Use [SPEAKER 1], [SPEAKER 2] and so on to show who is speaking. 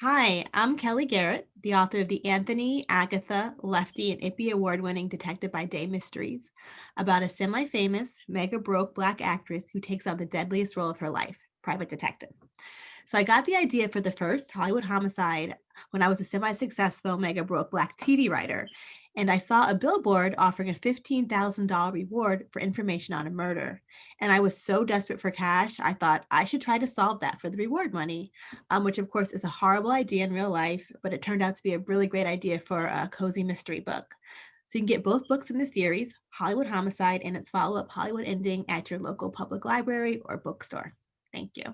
[SPEAKER 1] Hi, I'm Kellye Garrett, the author of the Anthony, Agatha, Lefty, and Ippy award-winning Detective by Day mysteries about a semi-famous, mega broke Black actress who takes on the deadliest role of her life, private detective. So I got the idea for the first Hollywood homicide when I was a semi-successful mega broke Black TV writer, and I saw a billboard offering a $15,000 reward for information on a murder. And I was so desperate for cash, I thought I should try to solve that for the reward money, um, which of course is a horrible idea in real life, but it turned out to be a really great idea for a cozy mystery book. So you can get both books in the series, Hollywood Homicide and its follow-up Hollywood Ending at your local public library or bookstore. Thank you.